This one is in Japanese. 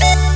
す